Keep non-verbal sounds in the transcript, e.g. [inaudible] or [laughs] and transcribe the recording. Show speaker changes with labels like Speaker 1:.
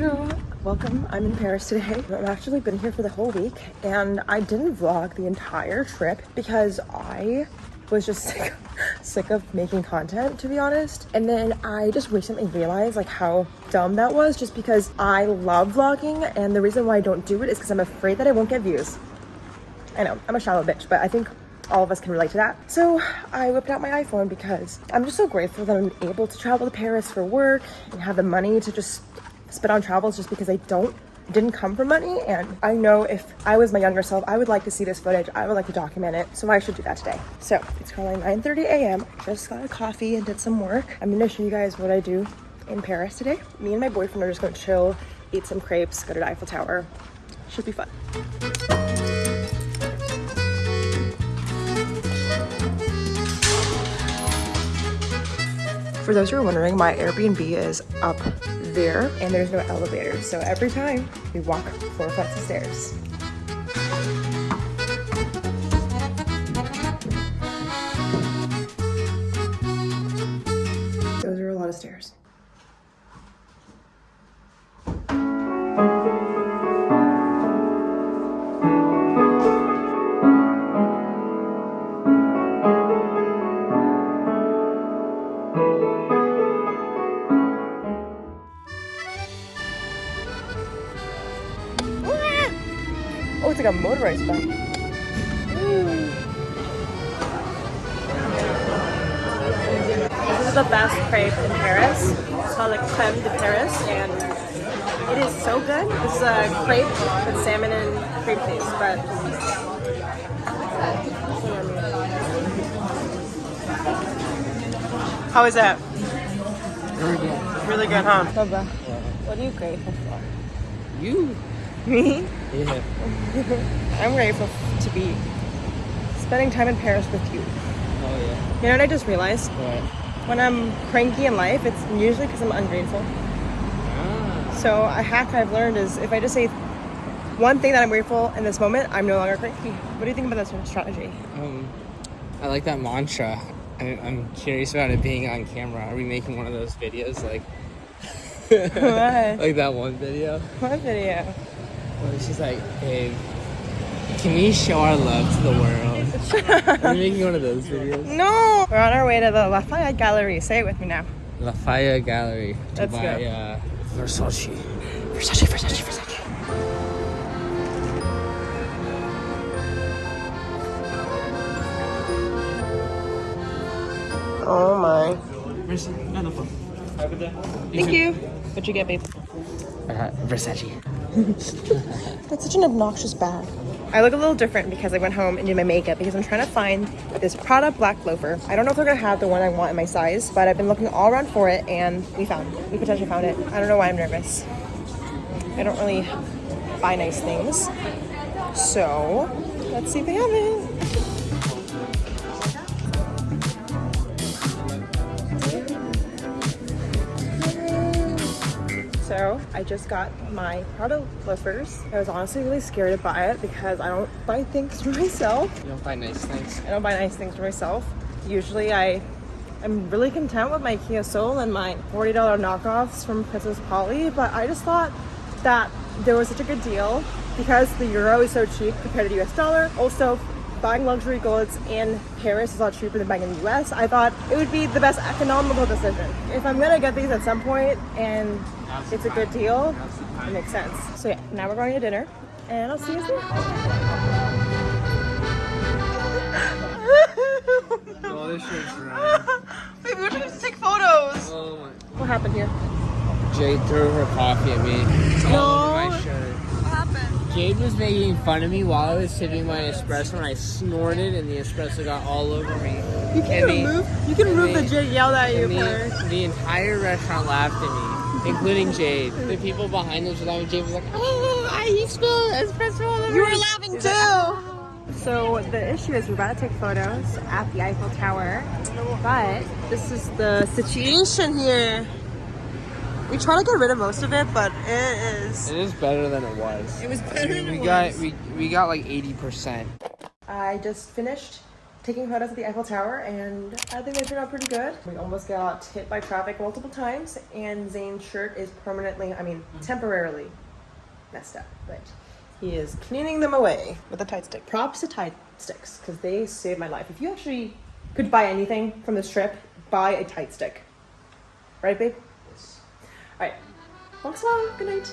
Speaker 1: Bonjour. Welcome. I'm in Paris today. I've actually been here for the whole week and I didn't vlog the entire trip because I was just [laughs] sick, sick of making content to be honest. And then I just recently realized like how dumb that was just because I love vlogging and the reason why I don't do it is because I'm afraid that I won't get views. I know, I'm a shallow bitch, but I think all of us can relate to that. So I whipped out my iPhone because I'm just so grateful that I'm able to travel to Paris for work and have the money to just spend on travels just because I don't didn't come from money. And I know if I was my younger self I would like to see this footage. I would like to document it. So I should do that today. So it's currently 9 30 a.m just got a coffee and did some work. I'm gonna show you guys what I do in Paris today. Me and my boyfriend are just gonna chill eat some crepes go to the Eiffel Tower. Should be fun. For those who are wondering, my Airbnb is up there and there's no elevator. So every time we walk four flights of stairs. Like a motorized bike. This is the best crepe in Paris. It's called like creme de Paris, and it is so good. This is a crepe with salmon and crepe cheese, but mm. how is that?
Speaker 2: Very good.
Speaker 1: Really good, huh? What are you grateful for?
Speaker 2: You?
Speaker 1: Me?
Speaker 2: Yeah.
Speaker 1: I'm grateful to be spending time in Paris with you.
Speaker 2: Oh yeah.
Speaker 1: You know what I just realized?
Speaker 2: What?
Speaker 1: When I'm cranky in life, it's usually because I'm ungrateful.
Speaker 2: Ah.
Speaker 1: So a hack I've learned is if I just say one thing that I'm grateful in this moment, I'm no longer cranky. What do you think about that strategy?
Speaker 2: Um, I like that mantra. I, I'm curious about it being on camera. Are we making one of those videos like? [laughs] Like that one video
Speaker 1: What video?
Speaker 2: Where she's like, "Babe, can we show our love to the world?" Are we making one of those videos?
Speaker 1: No! We're on our way to the Lafayette Gallery. Say it with me now.
Speaker 2: Lafayette Gallery to
Speaker 1: Let's
Speaker 2: buy
Speaker 1: go.
Speaker 2: uh, Versace.
Speaker 1: Versace, Versace, Versace. Oh my. Thank you. What'd you get, babe?
Speaker 2: I got Versace. [laughs]
Speaker 1: That's such an obnoxious bag. I look a little different because I went home and did my makeup because I'm trying to find this Prada black loafer. I don't know if they're gonna have the one I want in my size, but I've been looking all around for it and we found it. We potentially found it. I don't know why I'm nervous. I don't really buy nice things. So let's see if they have it. So I just got my Prada loafers. I was honestly really scared to buy it because I don't buy things for [laughs] myself.
Speaker 2: You don't buy nice things.
Speaker 1: I don't buy nice things for myself. Usually I am really content with my Kia Soul and my $40 knockoffs from Princess Polly, but I just thought that there was such a good deal because the euro is so cheap compared to the US dollar. Also, buying luxury goods in Paris is a lot cheaper than buying in the US. I thought it would be the best economical decision. If I'm gonna get these at some point and it's a good deal, it makes sense. So yeah, now we're going to dinner and I'll see you soon. [laughs]
Speaker 2: Oh, this shirt's right.
Speaker 1: Maybe we're trying to take photos.
Speaker 2: Oh my.
Speaker 1: What happened here?
Speaker 2: Jade threw her coffee at me. All over my shirt.
Speaker 1: What happened?
Speaker 2: Jade was making fun of me while I was sipping my espresso and I snorted and the espresso got all over me.
Speaker 1: You can
Speaker 2: And the-
Speaker 1: remove. You can remove the
Speaker 2: the-
Speaker 1: Jade yelled at you
Speaker 2: the, the entire restaurant laughed at me, including Jade. The people behind us were laughing. Jade was like, oh, I spilled espresso
Speaker 1: You were laughing too. So the issue is we're about to take photos at the Eiffel Tower, but this is the situation here. We try to get rid of most of it, but it is.
Speaker 2: It is better than it was.
Speaker 1: It was better than
Speaker 2: we
Speaker 1: it
Speaker 2: got
Speaker 1: was.
Speaker 2: we we got like eighty percent.
Speaker 1: I just finished taking photos at the Eiffel Tower, and I think they turned out pretty good. We almost got hit by traffic multiple times, and Zane's shirt is permanently, I mean, mm-hmm. temporarily messed up, but he is cleaning them away with a Tide stick. Props to Tide sticks, because they saved my life. If you actually could buy anything from this trip, buy a Tide stick. Right, babe?
Speaker 2: Yes.
Speaker 1: All right. Thanks, Mom. Good night.